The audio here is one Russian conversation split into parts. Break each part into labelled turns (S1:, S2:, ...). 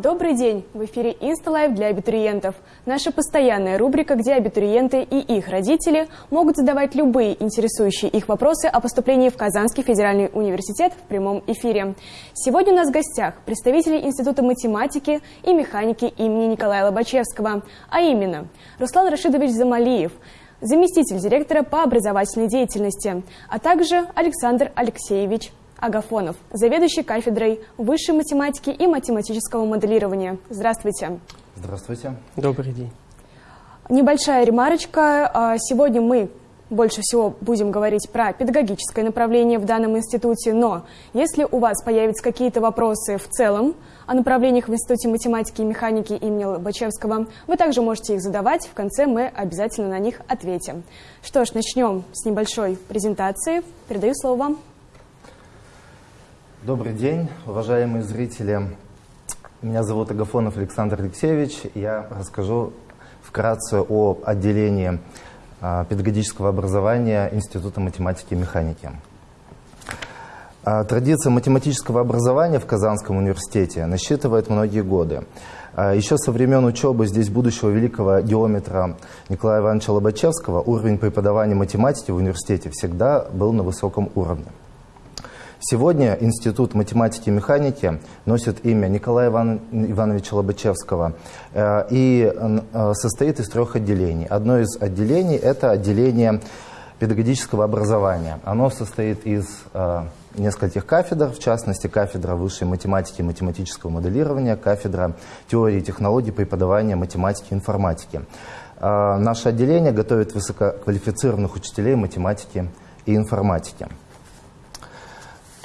S1: Добрый день! В эфире InstaLive для абитуриентов. Наша постоянная рубрика, где абитуриенты и их родители могут задавать любые интересующие их вопросы о поступлении в Казанский федеральный университет в прямом эфире. Сегодня у нас в гостях представители Института математики и механики имени Николая Лобачевского, а именно Руслан Рашидович Замалиев, заместитель директора по образовательной деятельности, а также Александр Алексеевич Агафонов, заведующий кафедрой высшей математики и математического моделирования. Здравствуйте.
S2: Здравствуйте.
S3: Добрый день.
S1: Небольшая ремарочка. А, сегодня мы больше всего будем говорить про педагогическое направление в данном институте, но если у вас появятся какие-то вопросы в целом о направлениях в Институте математики и механики имени Лобачевского, вы также можете их задавать, в конце мы обязательно на них ответим. Что ж, начнем с небольшой презентации. Передаю слово вам.
S2: Добрый день, уважаемые зрители. Меня зовут Агафонов Александр Алексеевич. Я расскажу вкратце о отделении а, педагогического образования Института математики и механики. А, традиция математического образования в Казанском университете насчитывает многие годы. А, еще со времен учебы здесь будущего великого геометра Николая Ивановича Лобачевского уровень преподавания математики в университете всегда был на высоком уровне. Сегодня Институт математики и механики носит имя Николая Иван, Ивановича Лобачевского э, и э, состоит из трех отделений. Одно из отделений – это отделение педагогического образования. Оно состоит из э, нескольких кафедр, в частности, кафедра высшей математики и математического моделирования, кафедра теории и технологий преподавания математики и информатики. Наше отделение готовит высококвалифицированных учителей математики и информатики.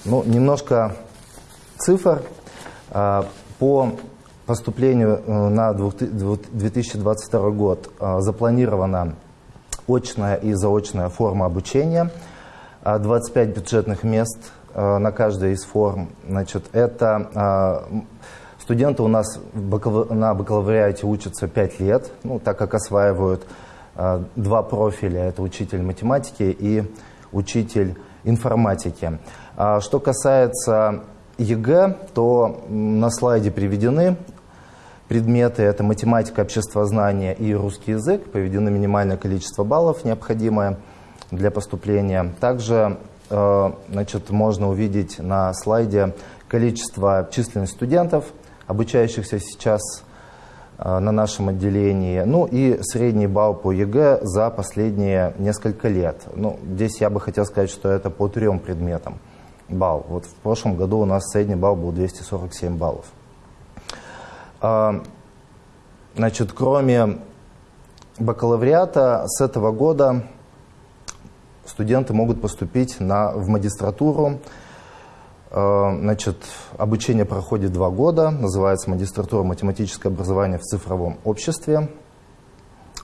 S2: Ну, немножко цифр. А, по поступлению э, на 2022 год а, запланирована очная и заочная форма обучения. 25 а, бюджетных мест на каждой из форм. Значит, это студенты у нас на бакалавриате учатся 5 лет, ну, так как осваивают два профиля. Это учитель математики и учитель информатики. А что касается ЕГЭ, то на слайде приведены предметы. Это математика, обществознание и русский язык. Приведено минимальное количество баллов, необходимое для поступления. Также э, значит, можно увидеть на слайде количество численность студентов, обучающихся сейчас на нашем отделении, ну и средний балл по ЕГЭ за последние несколько лет. Ну, здесь я бы хотел сказать, что это по трем предметам балл. Вот в прошлом году у нас средний балл был 247 баллов. А, значит, кроме бакалавриата, с этого года студенты могут поступить на, в магистратуру. А, значит, обучение проходит два года, называется магистратура математическое образование в цифровом обществе.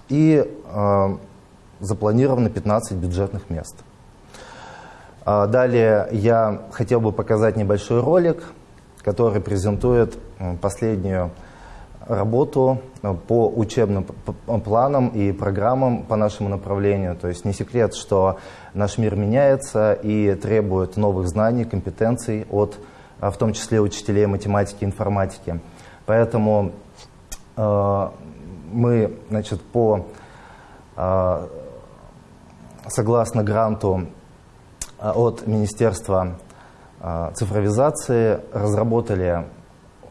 S2: И э, запланировано 15 бюджетных мест. А, далее я хотел бы показать небольшой ролик, который презентует последнюю работу э, по учебным планам и программам по нашему направлению. То есть не секрет, что наш мир меняется и требует новых знаний, компетенций от, а, в том числе учителей математики информатики. Поэтому э, мы значит, по, э, согласно гранту а, от Министерства а, цифровизации разработали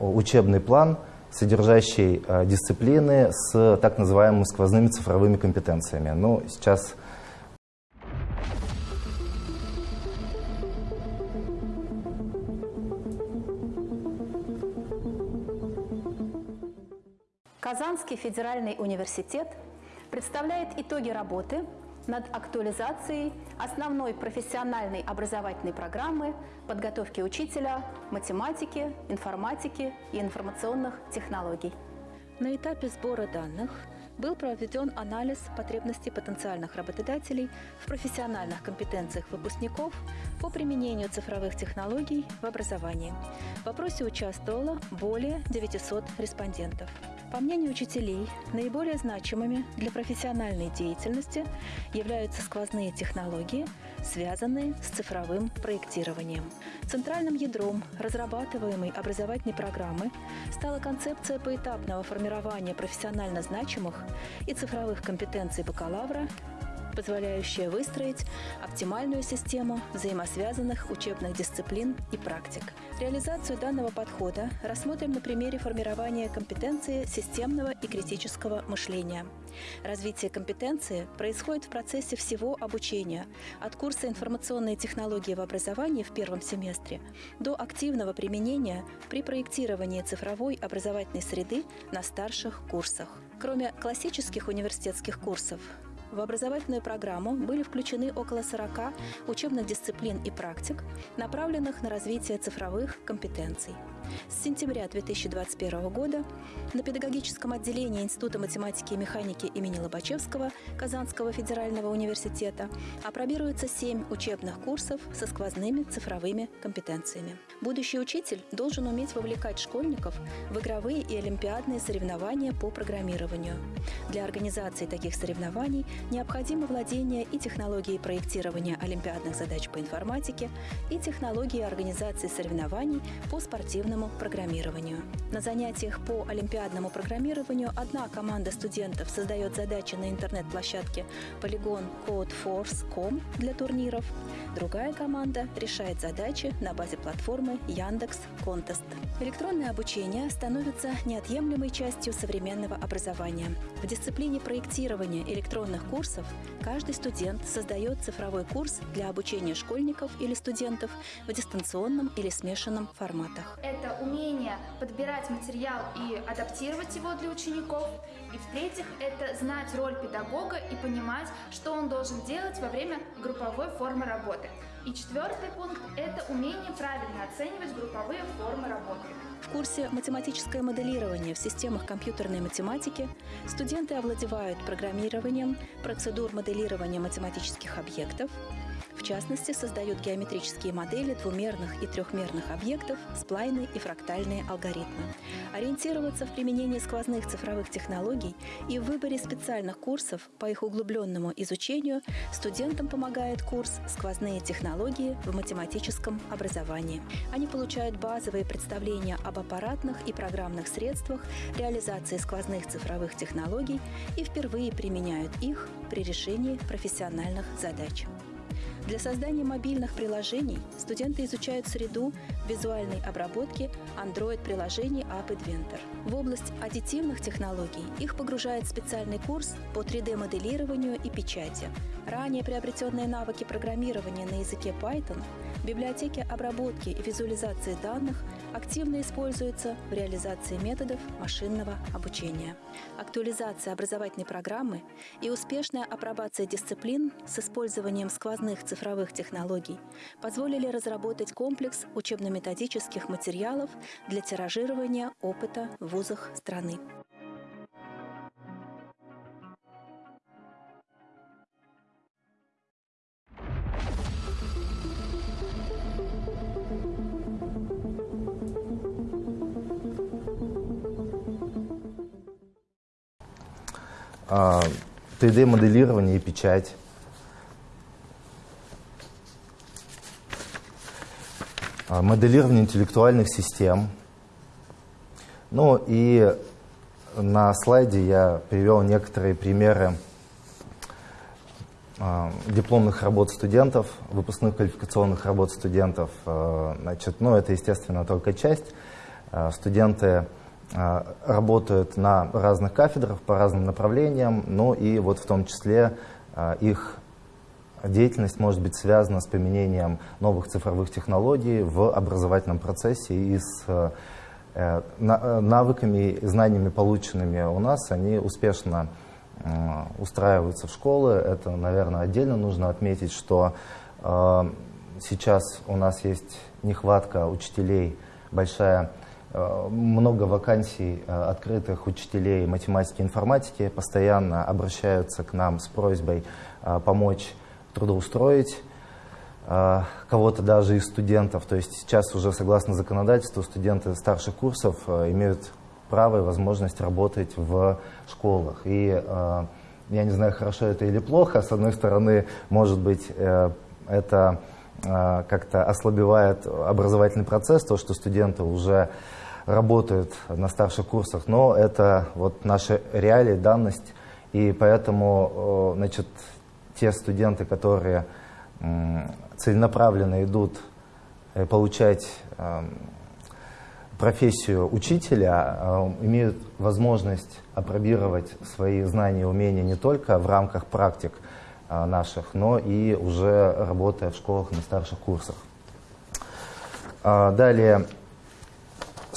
S2: учебный план, содержащий а, дисциплины с так называемыми сквозными цифровыми компетенциями. Ну, сейчас
S4: Казанский федеральный университет представляет итоги работы над актуализацией основной профессиональной образовательной программы подготовки учителя математики, информатики и информационных технологий.
S5: На этапе сбора данных был проведен анализ потребностей потенциальных работодателей в профессиональных компетенциях выпускников по применению цифровых технологий в образовании. В вопросе участвовало более 900 респондентов. По мнению учителей, наиболее значимыми для профессиональной деятельности являются сквозные технологии, связанные с цифровым проектированием. Центральным ядром разрабатываемой образовательной программы стала концепция поэтапного формирования профессионально значимых и цифровых компетенций бакалавра позволяющая выстроить оптимальную систему взаимосвязанных учебных дисциплин и практик. Реализацию данного подхода рассмотрим на примере формирования компетенции системного и критического мышления. Развитие компетенции происходит в процессе всего обучения, от курса информационные технологии в образовании в первом семестре до активного применения при проектировании цифровой образовательной среды на старших курсах. Кроме классических университетских курсов, в образовательную программу были включены около 40 учебных дисциплин и практик, направленных на развитие цифровых компетенций. С сентября 2021 года на педагогическом отделении Института математики и механики имени Лобачевского Казанского федерального университета апробируется 7 учебных курсов со сквозными цифровыми компетенциями. Будущий учитель должен уметь вовлекать школьников в игровые и олимпиадные соревнования по программированию. Для организации таких соревнований необходимо владение и технологией проектирования олимпиадных задач по информатике, и технологией организации соревнований по спортивному программированию. На занятиях по олимпиадному программированию одна команда студентов создает задачи на интернет-площадке Polygon Codeforce.com для турниров, другая команда решает задачи на базе платформы Яндекс Contest. Электронное обучение становится неотъемлемой частью современного образования. В дисциплине проектирования электронных курсов каждый студент создает цифровой курс для обучения школьников или студентов в дистанционном или смешанном форматах.
S3: Это умение подбирать материал и адаптировать его для учеников. И в-третьих, это знать роль педагога и понимать, что он должен делать во время групповой формы работы. И четвертый пункт – это умение правильно оценивать групповые формы работы.
S5: В курсе «Математическое моделирование в системах компьютерной математики» студенты овладевают программированием процедур моделирования математических объектов, в частности, создают геометрические модели двумерных и трехмерных объектов, сплайны и фрактальные алгоритмы. Ориентироваться в применении сквозных цифровых технологий и в выборе специальных курсов по их углубленному изучению студентам помогает курс «Сквозные технологии в математическом образовании». Они получают базовые представления об аппаратных и программных средствах реализации сквозных цифровых технологий и впервые применяют их при решении профессиональных задач. Для создания мобильных приложений студенты изучают среду визуальной обработки Android-приложений App Inventor. В область аддитивных технологий их погружает специальный курс по 3D-моделированию и печати. Ранее приобретенные навыки программирования на языке Python библиотеки обработки и визуализации данных активно используются в реализации методов машинного обучения. Актуализация образовательной программы и успешная апробация дисциплин с использованием сквозных цифровых технологий позволили разработать комплекс учебно-методических материалов для тиражирования опыта в вузах страны.
S2: 3D-моделирование и печать. А, моделирование интеллектуальных систем. Ну и на слайде я привел некоторые примеры а, дипломных работ студентов, выпускных квалификационных работ студентов. А, значит, ну, это, естественно, только часть. Студенты а, работают на разных кафедрах по разным направлениям, но и вот в том числе а, их деятельность может быть связана с применением новых цифровых технологий в образовательном процессе и с э, э, навыками и знаниями, полученными у нас, они успешно устраиваются в школы. Это, наверное, отдельно нужно отметить, что э, сейчас у нас есть нехватка учителей, большая Э, много вакансий э, открытых учителей математики и информатики постоянно обращаются к нам с просьбой э, помочь трудоустроить кого-то даже из студентов. То есть сейчас уже согласно законодательству студенты старших курсов имеют право и возможность работать в школах. И э, я не знаю, хорошо это или плохо. С одной стороны, может быть, э, это э, как-то ослабевает образовательный процесс, то, что студенты уже работают на старших курсах, но это вот наши реалии, данность, и поэтому, э, значит, те студенты, которые целенаправленно идут э, получать эм, профессию учителя, э, имеют возможность опробировать свои знания и умения не только в рамках практик наших, но и уже работая в школах на старших курсах. Далее,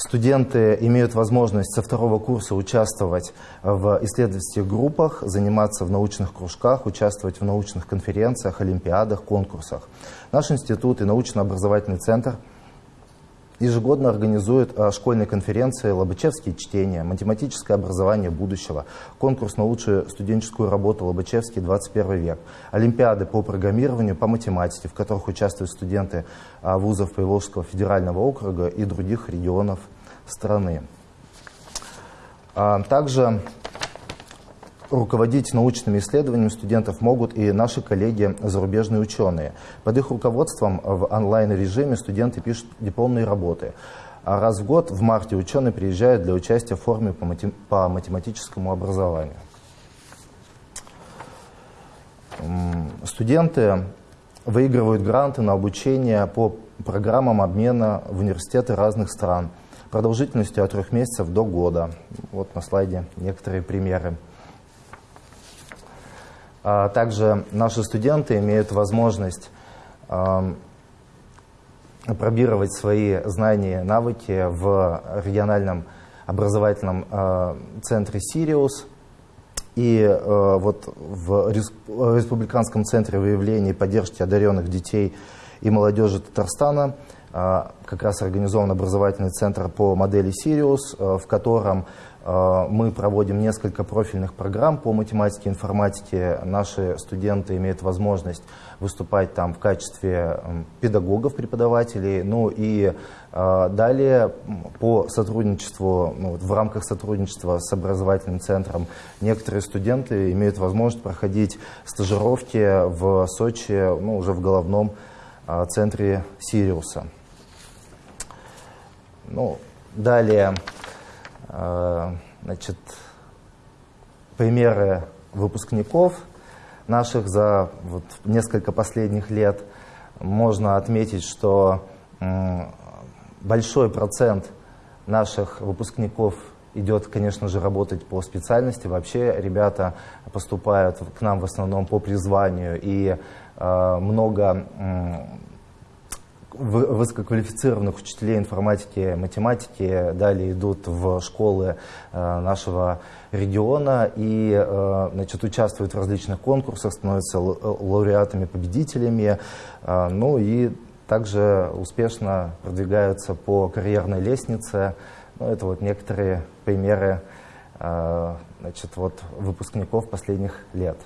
S2: Студенты имеют возможность со второго курса участвовать в исследовательских группах, заниматься в научных кружках, участвовать в научных конференциях, олимпиадах, конкурсах. Наш институт и научно-образовательный центр ежегодно организует а, школьные конференции «Лобачевские чтения», «Математическое образование будущего», конкурс на лучшую студенческую работу «Лобачевский 21 век», олимпиады по программированию, по математике, в которых участвуют студенты а, вузов Приволжского федерального округа и других регионов страны. А, также руководить научными исследованиями студентов могут и наши коллеги, зарубежные ученые. Под их руководством в онлайн-режиме студенты пишут дипломные работы. А раз в год, в марте, ученые приезжают для участия в форуме по, матем по математическому образованию. Студенты выигрывают гранты на обучение по программам обмена в университеты разных стран продолжительностью от трех месяцев до года. Вот на слайде некоторые примеры. А также наши студенты имеют возможность пробировать свои знания и навыки в региональном образовательном а, центре «Сириус». И э, вот в Республиканском центре выявления и поддержки одаренных детей и молодежи Татарстана а, как раз организован образовательный центр по модели «Сириус», э, в котором Э, мы проводим несколько профильных программ по математике и информатике. Наши студенты имеют возможность выступать там в качестве педагогов, преподавателей. Ну и далее по сотрудничеству, ну, в рамках сотрудничества с образовательным центром, некоторые студенты имеют возможность проходить стажировки в Сочи, ну, уже в головном центре Сириуса. Ну, далее Э, значит, примеры выпускников наших за вот несколько последних лет. Можно отметить, что большой процент наших выпускников идет, конечно же, работать по специальности. Вообще ребята поступают к нам в основном по призванию, и э, много высококвалифицированных учителей информатики, математики далее идут в школы э, нашего региона и э, значит, участвуют в различных конкурсах, становятся лауреатами, победителями, э, ну и также успешно продвигаются по карьерной лестнице. Ну, это вот некоторые примеры значит, вот, выпускников последних лет.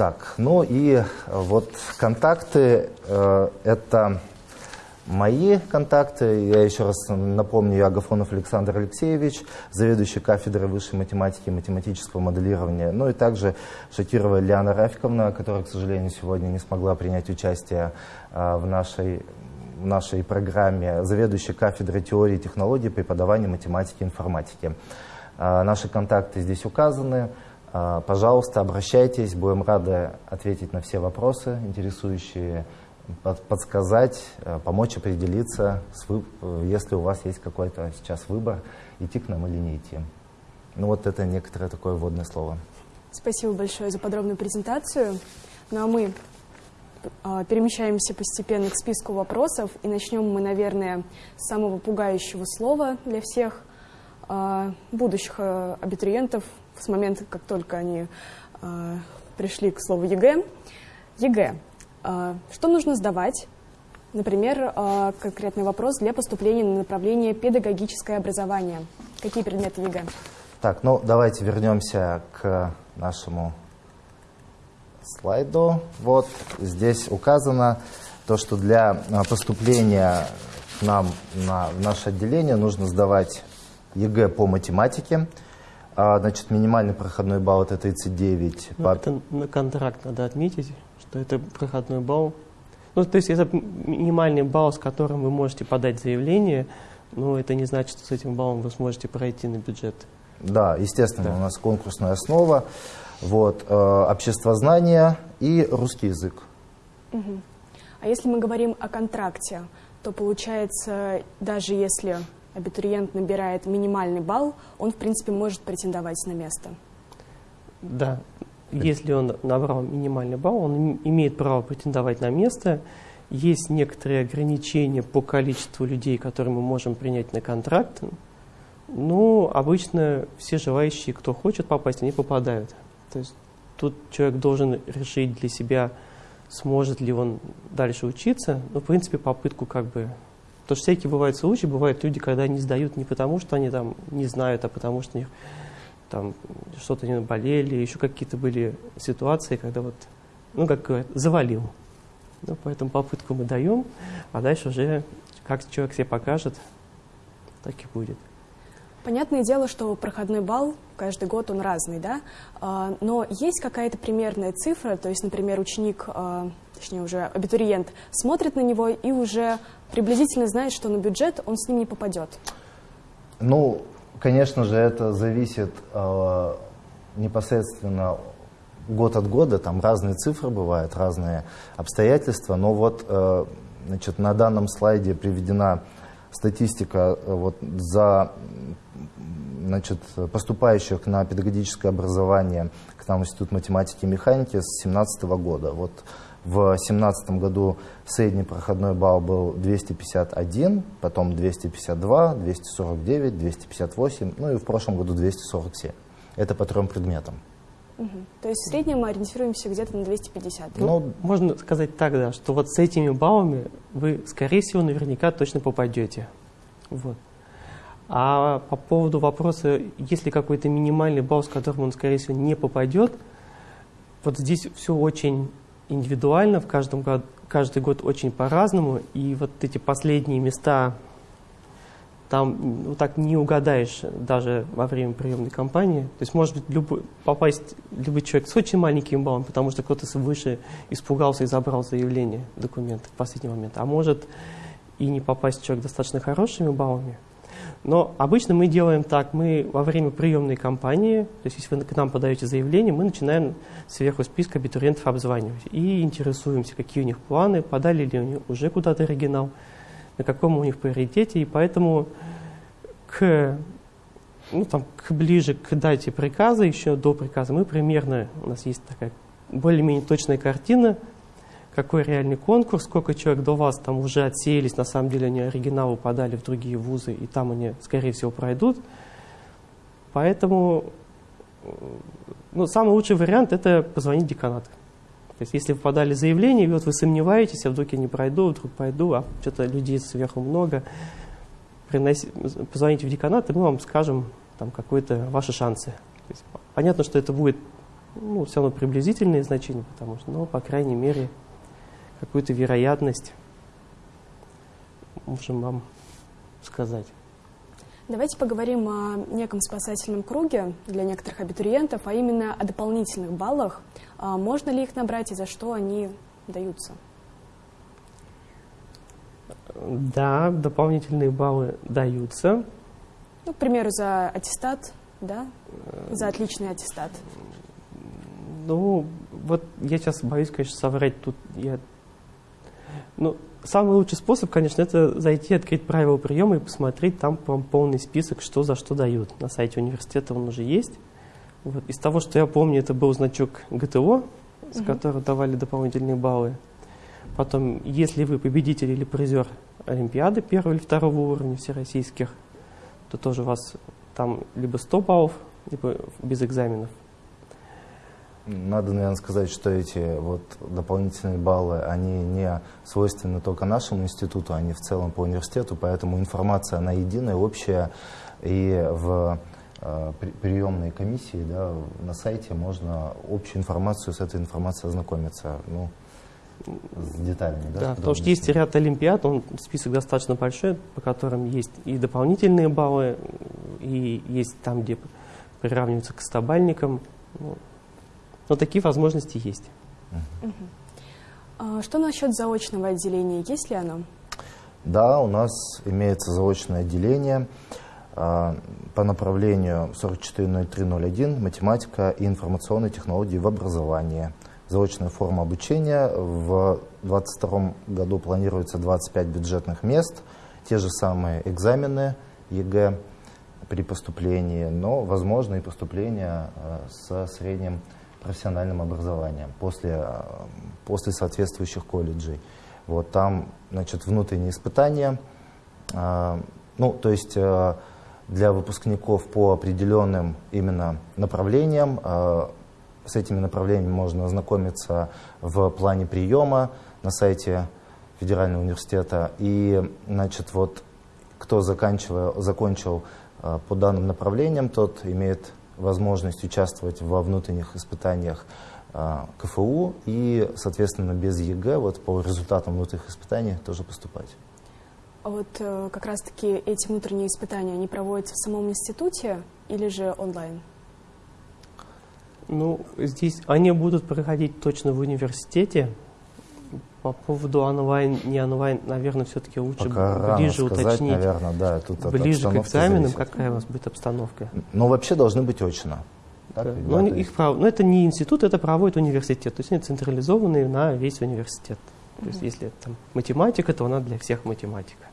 S2: Так, ну и э, вот контакты, э, это мои контакты. Я еще раз напомню, я Агафонов Александр Алексеевич, заведующий кафедрой высшей математики и математического моделирования. Ну и также Шакирова Лиана Рафиковна, которая, к сожалению, сегодня не смогла принять участие э, в нашей в нашей программе заведующий кафедрой теории и технологий преподавания математики и информатики. Э, наши контакты здесь указаны. А, пожалуйста, обращайтесь, будем рады ответить на все вопросы, интересующие, подсказать, э, помочь определиться, если у вас есть какой-то сейчас выбор, идти к нам или не идти. Ну вот это некоторое такое вводное слово.
S1: Спасибо большое за подробную презентацию. Ну а мы э, перемещаемся постепенно к списку вопросов, и начнем мы, наверное, с самого пугающего слова для всех э, будущих абитуриентов, с момента, как только они э, пришли к слову ЕГЭ. ЕГЭ. Э, что нужно сдавать? Например, э, конкретный вопрос для поступления на направление педагогическое образование. Какие предметы ЕГЭ?
S2: Так, ну давайте вернемся к нашему слайду. Вот здесь указано то, что для поступления нам на, в наше отделение нужно сдавать ЕГЭ по математике. А, значит, минимальный проходной балл это 39.
S6: Ну,
S2: По-
S6: Это на контракт надо отметить, что это проходной балл. Ну, то есть это минимальный балл, с которым вы можете подать заявление, но это не значит, что с этим баллом вы сможете пройти на бюджет.
S2: Да, естественно,
S6: Да.
S2: у нас конкурсная основа, вот, э, обществознание и русский язык.
S1: А если мы говорим о контракте, то получается, даже если абитуриент набирает минимальный балл, он, в принципе, может претендовать на место.
S6: Да, если он набрал минимальный балл, он им- имеет право претендовать на место. Есть некоторые ограничения по количеству людей, которые мы можем принять на контракт. Ну, обычно все желающие, кто хочет попасть, они попадают. То есть тут человек должен решить для себя, сможет ли он дальше учиться. Ну, в принципе, попытку как бы... Потому что всякие бывают случаи, бывают люди, когда не сдают не потому, что они там не знают, а потому что у них там что-то не болели, еще какие-то были ситуации, когда вот, ну, как говорят, завалил. Ну, поэтому попытку мы даем, а дальше уже как человек себе покажет, так и будет.
S1: Понятное дело, что проходной балл каждый год он разный, да? А, Но есть какая-то примерная цифра, то есть, например, ученик, а, точнее уже абитуриент, смотрит на него и уже приблизительно знает, что на бюджет он с ним не попадет.
S2: Ну, конечно же, это зависит э, непосредственно год от года, там разные цифры бывают, разные обстоятельства, но вот э, значит, на данном слайде приведена статистика э, вот, за значит, поступающих на педагогическое образование к нам в Институт математики и механики с 2017 года. Вот в 2017 году средний проходной балл был 251, потом 252, 249, 258, ну и в прошлом году 247. Это по трем предметам.
S1: То есть в среднем мы ориентируемся где-то на 250. да?
S2: Ну,
S6: Можно сказать так, да, что вот с этими баллами вы, скорее всего, наверняка точно попадете. Вот. А по поводу вопроса, есть ли какой-то минимальный балл, с которым он, скорее всего, не попадет, вот здесь все очень индивидуально, в каждом год, каждый год очень по-разному, и вот эти последние места, там ну, так не угадаешь даже во время приемной кампании. То есть может быть любой, попасть любой человек с очень маленьким баллом, потому что кто-то выше испугался и забрал заявление, документы в последний момент. А может и не попасть человек достаточно хорошими баллами. Но обычно мы делаем так, мы во время приемной кампании, то есть если вы к нам подаете заявление, мы начинаем сверху списка абитуриентов обзванивать и интересуемся, какие у них планы, подали ли они уже куда-то оригинал, на каком у них приоритете, и поэтому к, ну, там, к ближе к дате приказа, еще до приказа, мы примерно, у нас есть такая более-менее точная картина, какой реальный конкурс, сколько человек до вас там уже отсеялись, на самом деле они оригиналы подали в другие вузы, и там они, скорее всего, пройдут. Поэтому ну, самый лучший вариант – это позвонить в деканат. То есть если вы подали заявление, и вот вы сомневаетесь, а вдруг я не пройду, вдруг пойду, а что-то людей сверху много, приноси, позвоните в деканат, и мы вам скажем там какие-то ваши шансы. То есть понятно, что это будет ну, все равно приблизительные значения, потому что, ну, по крайней мере, какую-то вероятность можем вам сказать.
S1: Давайте поговорим о неком спасательном круге для некоторых абитуриентов, а именно о дополнительных баллах. А Можно ли их набрать и за что они даются?
S6: Да, дополнительные баллы даются.
S1: Ну, к примеру, за аттестат, да? За отличный аттестат.
S6: Ну, вот я сейчас боюсь, конечно, соврать тут. Я... Ну, самый лучший способ, конечно, это зайти, открыть правила приема и посмотреть там прям полный список, что за что дают. На сайте университета он уже есть. Вот. Из того, что я помню, это был значок ГТО, с
S1: Мгм.
S6: которого давали дополнительные баллы. Потом, если вы победитель или призер Олимпиады первого или второго уровня всероссийских, то тоже у вас там либо 100 баллов, либо без экзаменов.
S2: Надо, наверное, сказать, что эти вот дополнительные баллы, они не свойственны только нашему институту, они в целом по университету, поэтому информация, она единая, общая, и в э, при- приемной комиссии да, на сайте можно общую информацию с этой информацией ознакомиться. Ну, с деталями. Да,
S6: Да, потому что есть ряд олимпиад, он список достаточно большой, по которым есть и дополнительные баллы, и есть там, где приравниваются к стабальникам. Ну, Но такие возможности есть.
S1: А Что насчет заочного отделения? Есть ли оно?
S2: Да, у нас имеется заочное отделение а, по направлению 440301 математика и информационные технологии в образовании. Заочная форма обучения. В 2022 году планируется 25 бюджетных мест, те же самые экзамены ЕГЭ при поступлении, но возможно и поступление а, со средним профессиональным образованием после, а, после соответствующих колледжей. Вот там, значит, внутренние испытания, а, ну, то есть а, для выпускников по определенным именно направлениям, с этими направлениями можно ознакомиться в плане приема на сайте Федерального университета. И, значит, вот кто заканчивал, закончил по данным направлениям, тот имеет возможность участвовать во внутренних испытаниях а, КФУ и, соответственно, без ЕГЭ, вот по результатам внутренних испытаний тоже поступать.
S1: А вот э, как раз-таки эти внутренние испытания, они проводятся в самом институте или же онлайн?
S6: Ну, здесь они будут проходить точно в университете. По поводу онлайн, не онлайн, наверное, все-таки лучше
S2: Пока рано
S6: ближе
S2: сказать,
S6: уточнить,
S2: наверное, да, тут
S6: ближе к экзаменам,
S2: зависит.
S6: какая у вас будет обстановка.
S2: Но вообще должны быть очно. Так
S6: Да. Но они-
S2: то
S6: их прав- но это не институт, это проводит университет. То есть они централизованные на весь университет. То есть если это там математика, то она для всех математика.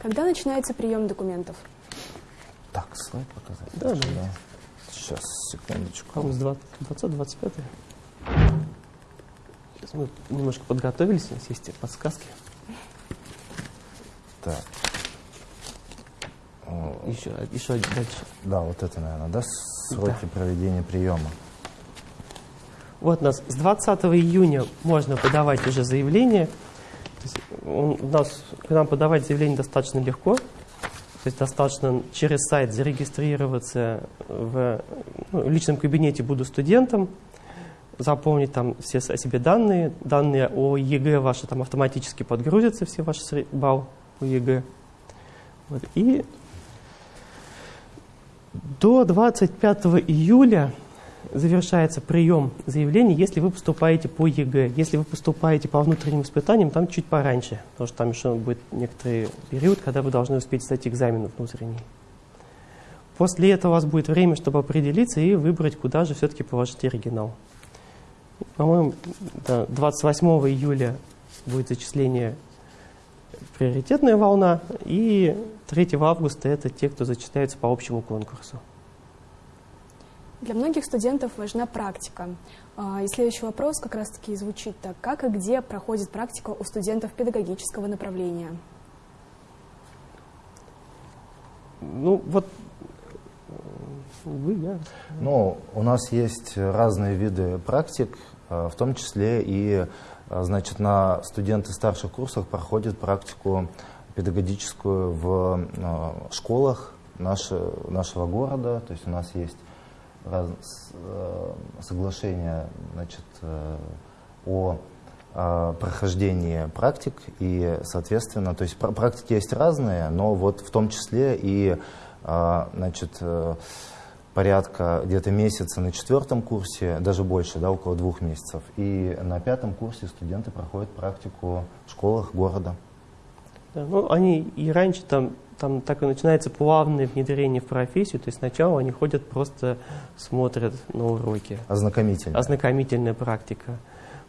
S1: Когда начинается прием документов?
S2: Так, слайд показать.
S6: Да, да.
S2: Сейчас, секундочку.
S6: По-моему, с 20-25. Сейчас мы немножко подготовились, у нас есть подсказки.
S2: Так.
S6: Еще, еще один дальше.
S2: Да, вот это, наверное, да, сроки проведения приема.
S6: Вот у нас с 20 июня можно подавать уже заявление. Он- у нас, к нам подавать заявление достаточно легко. То есть достаточно через сайт зарегистрироваться в ну, в личном кабинете «Буду студентом», заполнить там все о себе данные, данные о ЕГЭ ваши там автоматически подгрузятся, все ваши сре- балл по ЕГЭ. Вот. И до 25 июля завершается прием заявлений, если вы поступаете по ЕГЭ. Если вы поступаете по внутренним испытаниям, там чуть пораньше, потому что там еще будет некоторый период, когда вы должны успеть сдать экзамен внутренний. После этого у вас будет время, чтобы определиться и выбрать, куда же все-таки положить оригинал. По-моему, да, 28 июля будет зачисление приоритетная волна, и 3 августа это те, кто зачисляется по общему конкурсу.
S1: Для многих студентов важна практика. А, И следующий вопрос как раз-таки звучит так. Как и где проходит практика у студентов педагогического направления?
S6: Ну, вот вы, я.
S2: Ну, у нас есть разные виды практик, э, в том числе и, э, значит, на студенты старших курсах проходят практику педагогическую в э, школах наше- нашего города. То есть у нас есть раз- соглашение, значит, о прохождении практик и, соответственно, то есть пр- практики есть разные, но вот в том числе и, значит, порядка где-то месяца на четвертом курсе, даже больше, да, около двух месяцев. И на пятом курсе студенты проходят практику в школах города.
S6: Да, ну, они и раньше там, там так и начинается плавное внедрение в профессию, то есть сначала они ходят просто смотрят на уроки,
S2: Ознакомительно.
S6: ознакомительная практика.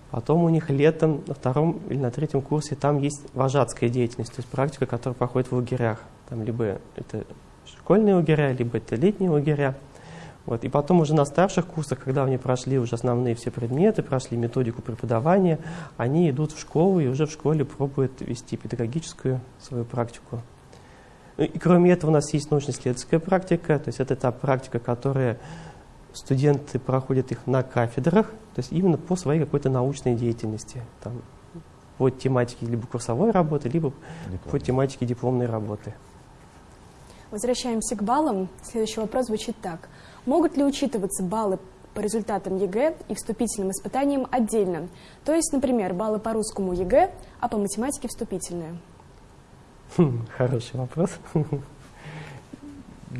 S6: Потом у них летом на втором или на третьем курсе там есть вожатская деятельность, то есть практика, которая проходит в лагерях. Там либо это школьные лагеря, либо это летние лагеря. Вот. И потом уже на старших курсах, когда они прошли уже основные все предметы, прошли методику преподавания, они идут в школу и уже в школе пробуют вести педагогическую свою практику. Ну И кроме этого у нас есть научно-исследовательская практика, то есть это та практика, которая студенты проходят их на кафедрах, то есть именно по своей какой-то научной деятельности, там, по тематике либо курсовой работы, либо
S2: Диплом.
S6: по тематике дипломной работы.
S1: Возвращаемся к баллам. Следующий вопрос звучит так. Могут ли учитываться баллы по результатам ЕГЭ и вступительным испытаниям отдельно. То есть, например, баллы по русскому ЕГЭ, а по математике вступительные.
S6: Хм, хороший вопрос.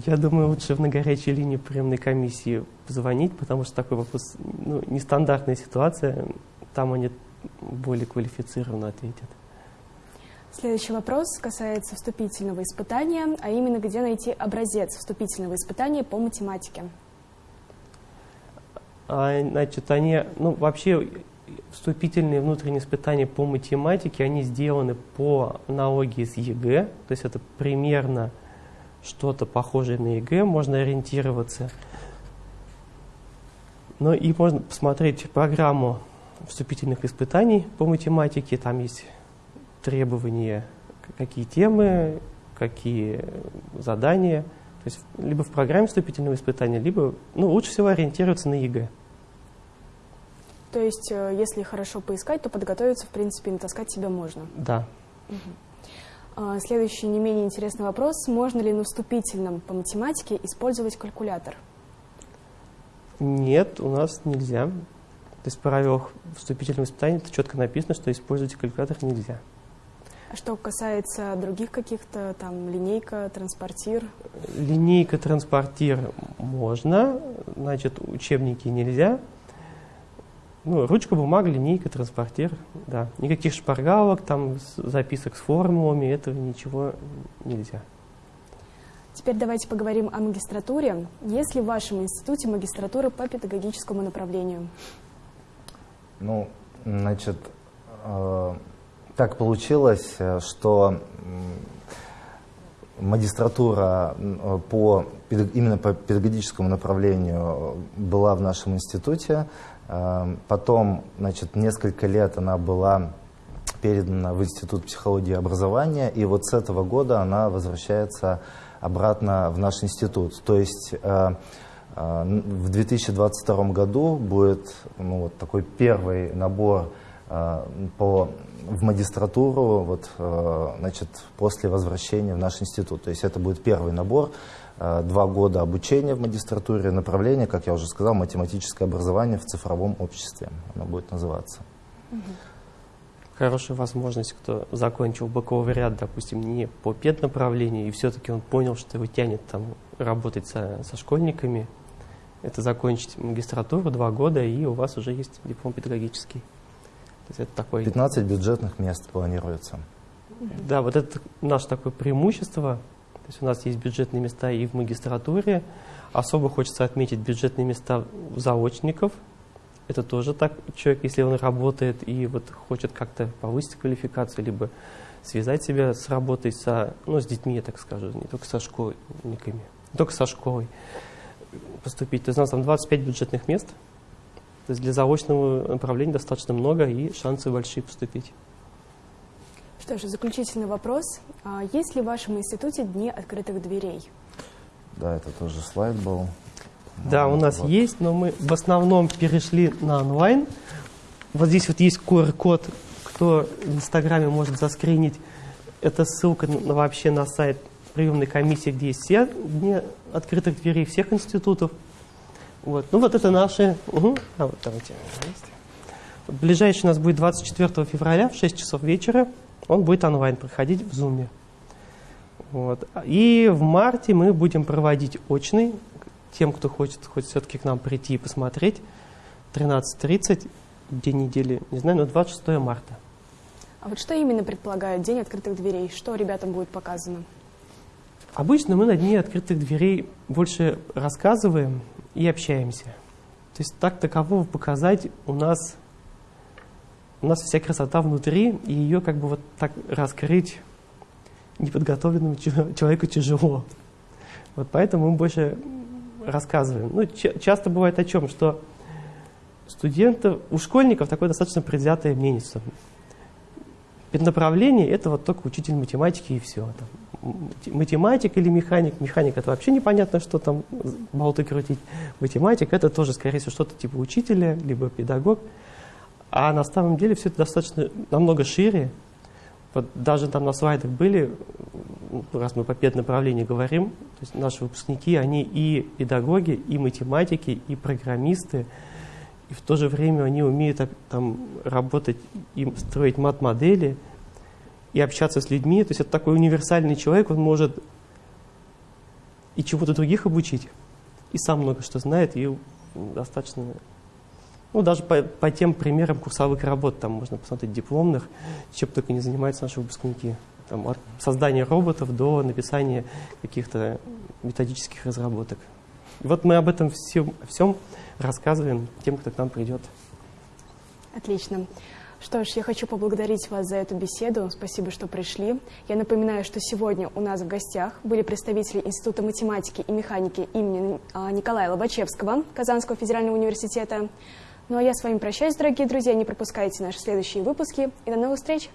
S6: Я думаю, лучше на горячей линии приемной комиссии позвонить, потому что такой вопрос ну, нестандартная ситуация. Там они более квалифицированно ответят.
S1: Следующий вопрос касается вступительного испытания, а именно где найти образец вступительного испытания по математике.
S6: А, значит, они, ну, вообще вступительные внутренние испытания по математике, они сделаны по аналогии с ЕГЭ, то есть это примерно что-то похожее на ЕГЭ, можно ориентироваться. Но и можно посмотреть программу вступительных испытаний по математике, там есть требования, какие темы, какие задания. То есть либо в программе вступительного испытания, либо ну, лучше всего ориентироваться на ЕГЭ.
S1: То есть, э, если хорошо поискать, то подготовиться, в принципе, натаскать себя можно.
S6: Да.
S1: Угу. Следующий не менее интересный вопрос. Можно ли на вступительном по математике использовать калькулятор?
S6: Нет, у нас нельзя. То есть в правилах вступительного испытания это четко написано, что использовать калькулятор нельзя.
S1: А что касается других каких-то, там, линейка, транспортир?
S6: Линейка, транспортир можно, значит, учебники нельзя. Ну, ручка, бумага, линейка, транспортир, да. Никаких шпаргалок, там, записок с формулами, этого ничего нельзя.
S1: Теперь давайте поговорим о магистратуре. Есть ли в вашем институте магистратура по педагогическому направлению?
S2: Ну, значит, э, так получилось, э, что магистратура по, именно по педагогическому направлению была в нашем институте. Э, потом, значит, несколько лет она была передана в Институт психологии и образования, и вот с этого года она возвращается обратно в наш институт. То есть э, в 2022 году будет ну, вот такой первый набор по в магистратуру вот, э, значит, после возвращения в наш институт. То есть это будет первый набор, э, два года обучения в магистратуре, направление, как я уже сказал, математическое образование в цифровом обществе. Оно будет называться.
S6: Хорошая возможность, кто закончил бакалавриат, допустим, не по педнаправлению, и все-таки он понял, что его тянет там работать со, со школьниками, это закончить магистратуру два года, и у вас уже есть диплом педагогический
S2: есть это такой... 15 бюджетных мест планируется.
S6: Да, вот это наше такое преимущество. То есть у нас есть бюджетные места и в магистратуре. Особо хочется отметить бюджетные места заочников. Это тоже так, человек, если он работает и вот хочет как-то повысить квалификацию, либо связать себя с работой со, ну, с детьми, я так скажу, не только со школьниками, не только со школой поступить. То есть у нас там 25 бюджетных мест – то есть для заочного направления достаточно много и шансы большие поступить.
S1: Что же, заключительный вопрос. А есть ли в вашем институте дни открытых дверей?
S2: Да, это тоже слайд был.
S6: Да, у нас вот. есть, но мы в основном перешли на онлайн. Вот здесь вот есть QR-код, кто в Инстаграме может заскринить. Это ссылка на, вообще на сайт приемной комиссии, где есть все дни открытых дверей всех институтов. Вот. Ну вот это наши... Угу. А вот давайте ближайший у нас будет 24 февраля в 6 часов вечера. Он будет онлайн проходить в Zoom. Вот. И в марте мы будем проводить очный. Тем, кто хочет хоть все-таки к нам прийти и посмотреть. 13.30, день недели, не знаю, но 26 марта.
S1: А вот что именно предполагает День открытых дверей? Что ребятам будет показано?
S6: Обычно мы на дне открытых дверей больше рассказываем, и общаемся. То есть так такового показать у нас, у нас вся красота внутри, и ее как бы вот так раскрыть неподготовленному человеку тяжело. Вот поэтому мы больше рассказываем. Ну, часто бывает о чем, что студентов, у школьников такое достаточно предвзятое мнение. Направление это вот только учитель математики и все. Там, математик или механик. Механик это вообще непонятно, что там болты крутить. Математик это тоже, скорее всего, что-то типа учителя, либо педагог. А на самом деле все это достаточно намного шире. Вот даже там на слайдах были, раз мы по педнаправлению говорим, то есть наши выпускники, они и педагоги, и математики, и программисты, и в то же время они умеют там работать и строить мат-модели, и общаться с людьми. То есть это такой универсальный человек, он может и чего-то других обучить, и сам много что знает, и достаточно ну, даже по, по тем примерам курсовых работ, там можно посмотреть дипломных, чем только не занимаются наши выпускники. Там, от создания роботов до написания каких-то методических разработок. И вот мы об этом всем, всем рассказываем тем, кто к нам придет.
S1: Отлично. Что ж, я хочу поблагодарить вас за эту беседу. Спасибо, что пришли. Я напоминаю, что сегодня у нас в гостях были представители Института математики и механики имени а, Николая Лобачевского Казанского федерального университета. Ну а я с вами прощаюсь, дорогие друзья. Не пропускайте наши следующие выпуски. И до новых встреч!